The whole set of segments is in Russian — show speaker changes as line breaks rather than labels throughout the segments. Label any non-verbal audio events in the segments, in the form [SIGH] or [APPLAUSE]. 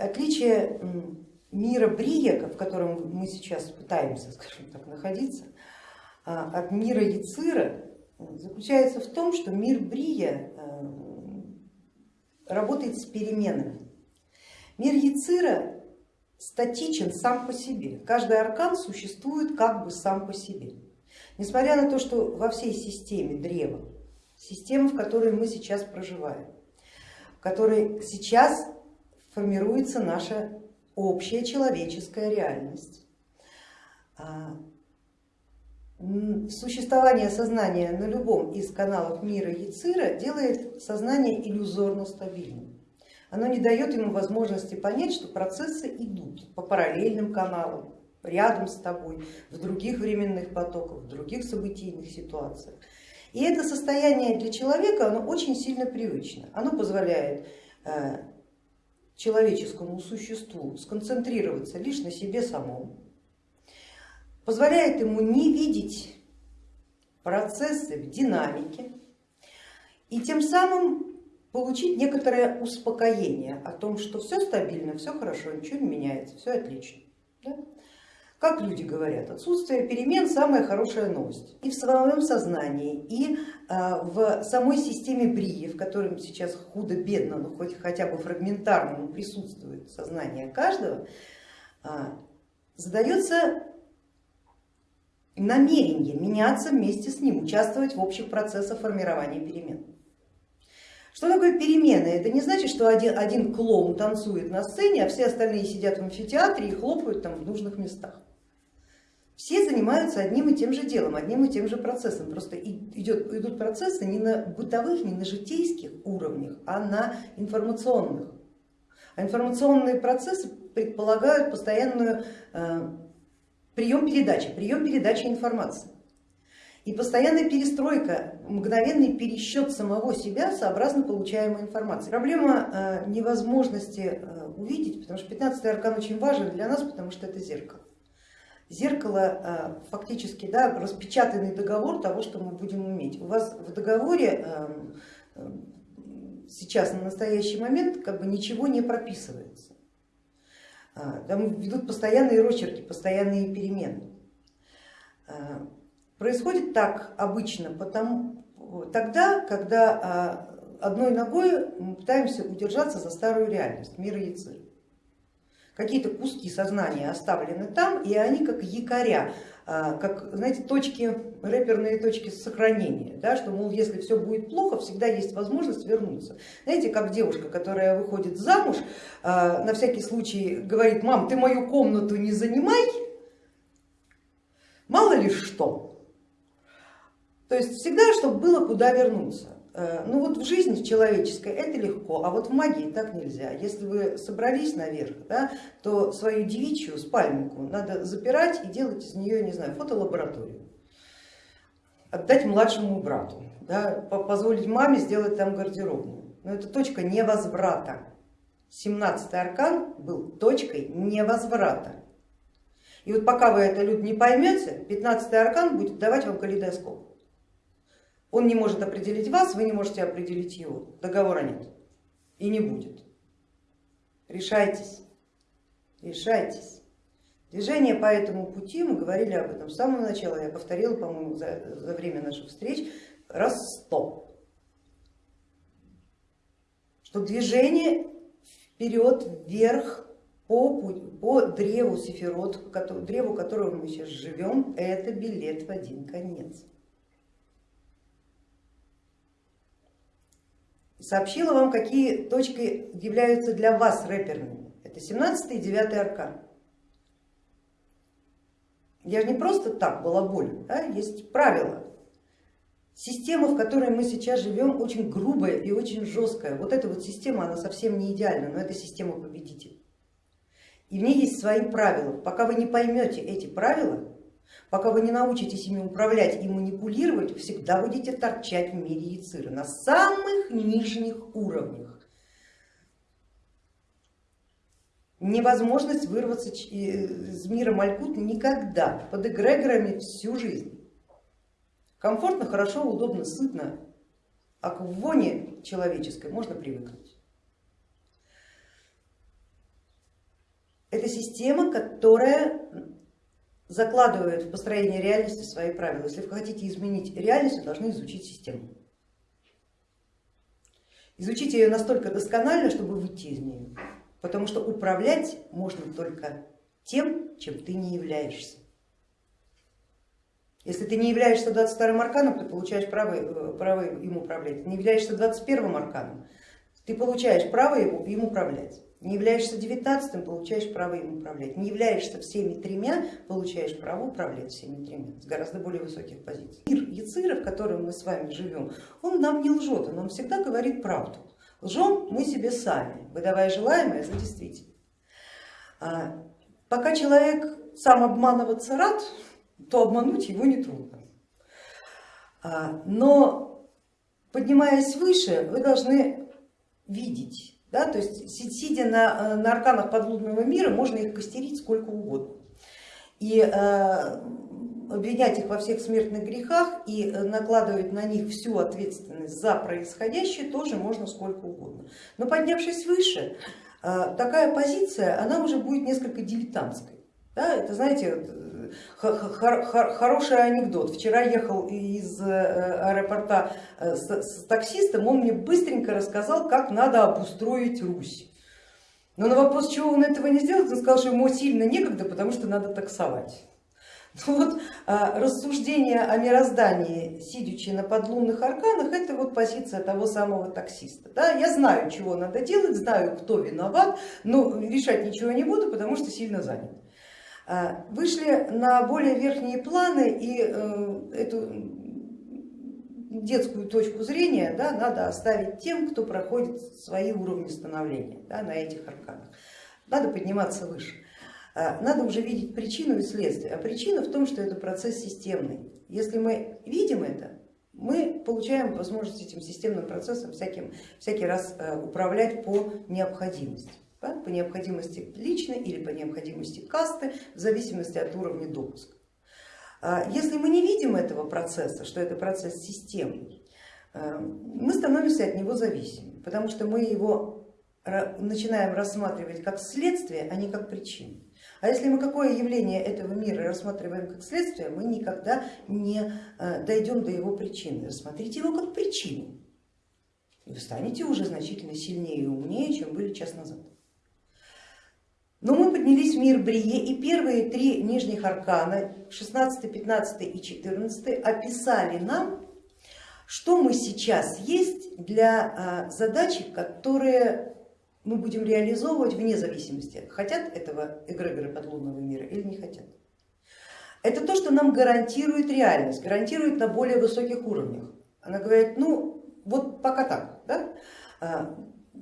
отличие мира Брия, в котором мы сейчас пытаемся, [LAUGHS] скажем так, находиться, а, от мира Яцира заключается в том, что мир Брия э, работает с переменами. Мир Яцира статичен сам по себе, каждый аркан существует как бы сам по себе. Несмотря на то, что во всей системе древа, система, в которой мы сейчас проживаем, в которой сейчас формируется наша общая человеческая реальность, а, существование сознания на любом из каналов мира Яцира делает сознание иллюзорно стабильным. Оно не дает ему возможности понять, что процессы идут по параллельным каналам, рядом с тобой, в других временных потоках, в других событийных ситуациях. И это состояние для человека оно очень сильно привычно. Оно позволяет э, человеческому существу сконцентрироваться лишь на себе самом, позволяет ему не видеть процессы в динамике и тем самым получить некоторое успокоение о том, что все стабильно, все хорошо, ничего не меняется, все отлично. Да? Как люди говорят, отсутствие перемен самая хорошая новость. И в своем сознании, и в самой системе Брии, в котором сейчас худо-бедно, но хоть хотя бы фрагментарно присутствует сознание каждого, а, задается намерение меняться вместе с ним, участвовать в общих процессах формирования перемен. Что такое перемены? Это не значит, что один, один клоун танцует на сцене, а все остальные сидят в амфитеатре и хлопают там в нужных местах. Все занимаются одним и тем же делом, одним и тем же процессом. Просто идет, идут процессы не на бытовых, не на житейских уровнях, а на информационных. А информационные процессы предполагают постоянную э, прием передачи, прием передачи информации. И постоянная перестройка, мгновенный пересчет самого себя сообразно получаемой информации. Проблема э, невозможности э, увидеть, потому что 15 аркан очень важен для нас, потому что это зеркало. Зеркало э, фактически да, распечатанный договор того, что мы будем уметь. У вас в договоре сейчас на настоящий момент как бы ничего не прописывается. Там ведут постоянные рочерки, постоянные перемены. Происходит так обычно потому, тогда, когда одной ногой мы пытаемся удержаться за старую реальность, мира Яцир. Какие-то куски сознания оставлены там, и они как якоря а, как, знаете, точки, рэперные точки сохранения, да, что, мол, если все будет плохо, всегда есть возможность вернуться. Знаете, как девушка, которая выходит замуж, а, на всякий случай говорит, мам, ты мою комнату не занимай, мало ли что. То есть всегда, чтобы было куда вернуться. Э, ну вот в жизни человеческой это легко, а вот в магии так нельзя. Если вы собрались наверх, да, то свою девичью спальнику надо запирать и делать из нее, не знаю, фотолабораторию. Отдать младшему брату, да, позволить маме сделать там гардеробную. Но это точка невозврата. 17 аркан был точкой невозврата. И вот пока вы это, люди, не поймете, 15 аркан будет давать вам калейдоскоп. Он не может определить вас, вы не можете определить его. Договора нет и не будет. Решайтесь, решайтесь. Движение по этому пути, мы говорили об этом с самого начала, я повторила, по-моему, за, за время наших встреч раз сто, что движение вперед, вверх по, по древу Сефирот, древу которого мы сейчас живем, это билет в один конец. Сообщила вам, какие точки являются для вас рэперными. Это 17 и 9 аркан. Я же не просто так балаболю, да? есть правила. Система, в которой мы сейчас живем, очень грубая и очень жесткая. Вот эта вот система, она совсем не идеальна, но это система победителей. И в ней есть свои правила. Пока вы не поймете эти правила, Пока вы не научитесь ими управлять и манипулировать, всегда будете торчать в мире яцира на самых нижних уровнях. Невозможность вырваться из мира Малькут никогда, под эгрегорами всю жизнь. Комфортно, хорошо, удобно, сытно, а к воне человеческой можно привыкнуть. система, которая закладывает в построение реальности свои правила. Если вы хотите изменить реальность, вы должны изучить систему. Изучите ее настолько досконально, чтобы выйти из нее, потому что управлять можно только тем, чем ты не являешься. Если ты не являешься 22 арканом, ты получаешь право, э, право им управлять. Не являешься 21 арканом, ты получаешь право им управлять. Не являешься девятнадцатым, получаешь право им управлять. Не являешься всеми тремя, получаешь право управлять всеми тремя с гораздо более высоких позиций. Мир Яцира, в котором мы с вами живем, он нам не лжет, он нам всегда говорит правду. Лжем мы себе сами, выдавая желаемое за действительное. А, пока человек сам обманываться рад, то обмануть его нетрудно. А, но поднимаясь выше, вы должны видеть да, то есть сидя на, э, на арканах подлунного мира, можно их костерить сколько угодно. И э, обвинять их во всех смертных грехах и э, накладывать на них всю ответственность за происходящее тоже можно сколько угодно. Но поднявшись выше, э, такая позиция, она уже будет несколько дилетантской. Да, это, знаете, хороший анекдот. Вчера ехал из э, аэропорта э, с таксистом, он мне быстренько рассказал, как надо обустроить Русь. Но на вопрос, чего он этого не сделал, он сказал, что ему сильно некогда, потому что надо таксовать. [LAUGHS] Ну вот а, рассуждение о мироздании, сидячи на подлунных арканах, это вот позиция того самого таксиста. Да? Я знаю, чего надо делать, знаю, кто виноват, но решать ничего не буду, потому что сильно занят. А, вышли на более верхние планы и э, эту детскую точку зрения да, надо оставить тем, кто проходит свои уровни становления да, на этих арканах. Надо подниматься выше. А, надо уже видеть причину и следствие. А причина в том, что это процесс системный. Если мы видим это, мы получаем возможность этим системным процессом всяким, всякий раз э, управлять по необходимости да, по необходимости личной или по необходимости касты, в зависимости от уровня допуска. А если мы не видим этого процесса, что это процесс системный, э, мы становимся от него зависимы, потому что мы его начинаем рассматривать как следствие, а не как причину. А если мы какое явление этого мира рассматриваем как следствие, мы никогда не э, дойдем до его причины. Рассмотрите его как причину, и вы станете уже значительно сильнее и умнее, чем были час назад. Но мы поднялись в мир Брие и первые три нижних аркана, 16, 15 и 14, описали нам, что мы сейчас есть для а, задачи, которые мы будем реализовывать вне зависимости, хотят этого эгрегоры подлунного мира или не хотят. Это то, что нам гарантирует реальность, гарантирует на более высоких уровнях. Она говорит, ну вот пока так, да?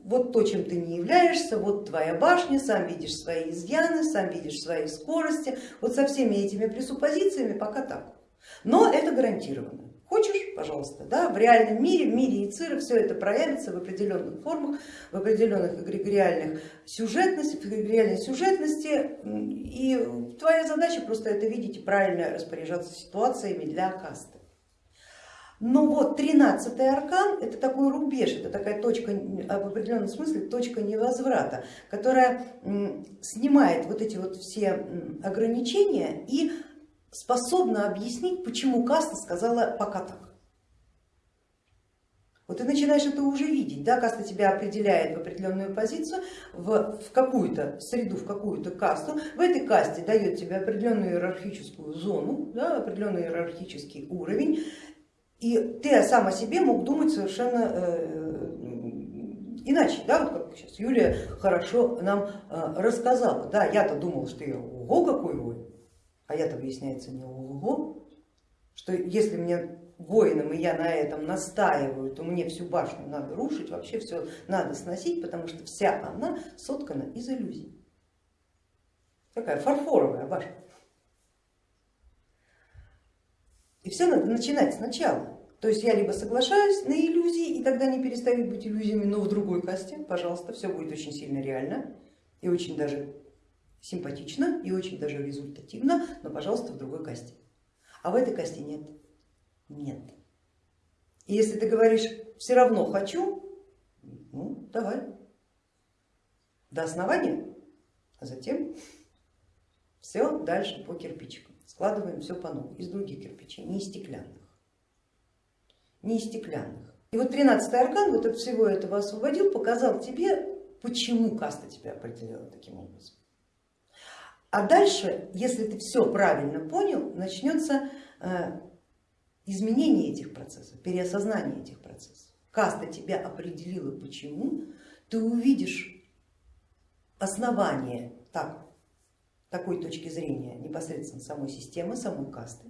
Вот то, чем ты не являешься, вот твоя башня, сам видишь свои изъяны, сам видишь свои скорости, вот со всеми этими пресуппозициями пока так. Но это гарантированно. Хочешь, пожалуйста, да, в реальном мире, в мире Яцира все это проявится в определенных формах, в определенных эгрегориальных сюжетности, в эгрегориальной сюжетности, и твоя задача просто это видеть и правильно распоряжаться ситуациями для касты. Но вот 13 аркан это такой рубеж, это такая точка, в определенном смысле точка невозврата, которая снимает вот эти вот все ограничения и способна объяснить, почему каста сказала пока так. Вот ты начинаешь это уже видеть, да, каста тебя определяет в определенную позицию, в, в какую-то среду, в какую-то касту, в этой касте дает тебе определенную иерархическую зону, да, определенный иерархический уровень, и ты сам о себе мог думать совершенно э, иначе, да, вот как сейчас Юлия хорошо нам э, рассказала. Да, я-то думала, что я ого какой воин, а я-то выясняется не ого, что если мне воином и я на этом настаиваю, то мне всю башню надо рушить, вообще все надо сносить, потому что вся она соткана из иллюзий. Такая фарфоровая башня. И все надо начинать сначала. То есть я либо соглашаюсь на иллюзии, и тогда не перестают быть иллюзиями, но в другой касте, пожалуйста, все будет очень сильно реально и очень даже симпатично, и очень даже результативно, но, пожалуйста, в другой касте. А в этой касте нет. Нет. И если ты говоришь, все равно хочу, ну давай, до основания, а затем Все дальше по кирпичикам, складываем все по новому, из других кирпичей, не из стеклянных. Не из стеклянных. И вот 13 аркан вот от всего этого освободил, показал тебе, почему каста тебя определила таким образом. А дальше, если ты все правильно понял, начнется э, изменение этих процессов, переосознание этих процессов. Каста тебя определила почему, ты увидишь основание так, такой точки зрения непосредственно самой системы, самой касты.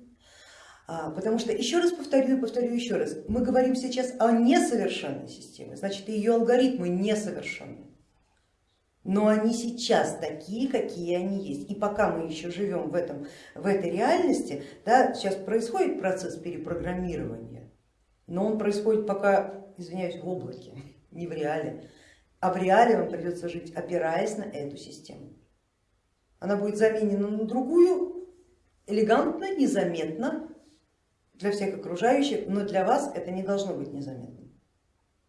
А, потому что, еще раз повторю и повторю еще раз, мы говорим сейчас о несовершенной системе, значит ее алгоритмы несовершенны. Но они сейчас такие, какие они есть. И пока мы еще живем в, этом, в этой реальности, да, сейчас происходит процесс перепрограммирования, но он происходит пока, извиняюсь, в облаке, [LAUGHS] не в реале. А в реале вам придется жить, опираясь на эту систему. Она будет заменена на другую, элегантно, незаметно для всех окружающих, но для вас это не должно быть незаметно.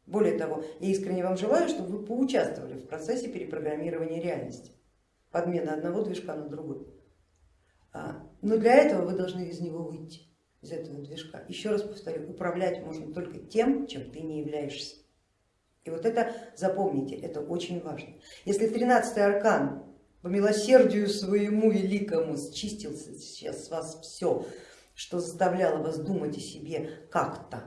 Более того, я искренне вам желаю, чтобы вы поучаствовали в процессе перепрограммирования реальности, подмена одного движка на другой. А, но для этого вы должны из него выйти, из этого движка. Еще раз повторю, управлять можно только тем, чем ты не являешься. И вот это запомните, это очень важно. Если 13 аркан по милосердию своему великому счистил сейчас с вас все, что заставляло вас думать о себе как-то,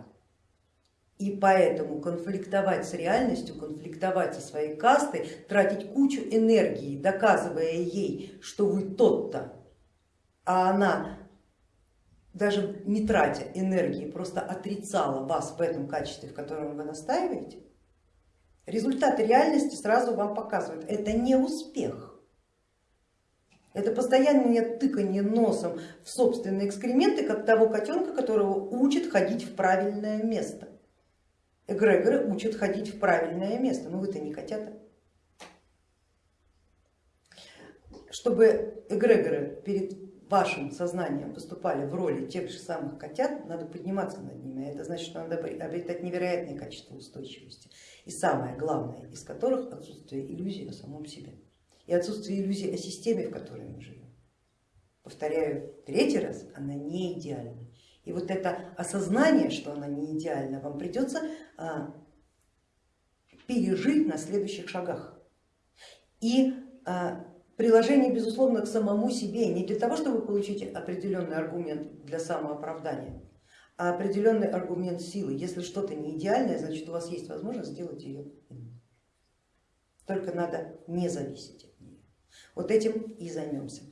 и поэтому конфликтовать с реальностью, конфликтовать со своей кастой, тратить кучу энергии, доказывая ей, что вы тот-то, а она даже не тратя энергии, просто отрицала вас в этом качестве, в котором вы настаиваете, Результаты реальности сразу вам показывают, это не успех. Это постоянное тыканье носом в собственные экскременты, как того котенка, которого учат ходить в правильное место. Эгрегоры учат ходить в правильное место, но вы-то не котята. Чтобы эгрегоры перед вашим сознанием выступали в роли тех же самых котят, надо подниматься над ними, это значит, что надо обретать невероятное качество устойчивости и самое главное из которых отсутствие иллюзии о самом себе и отсутствие иллюзии о системе, в которой мы живем. Повторяю третий раз, она не идеальна. И вот это осознание, что она не идеальна, вам придется а, пережить на следующих шагах. И а, приложение, безусловно, к самому себе, не для того, чтобы получить определенный аргумент для самооправдания, а определенный аргумент силы. Если что-то не идеальное, значит у вас есть возможность сделать ее. Только надо не зависеть. Вот этим и займемся.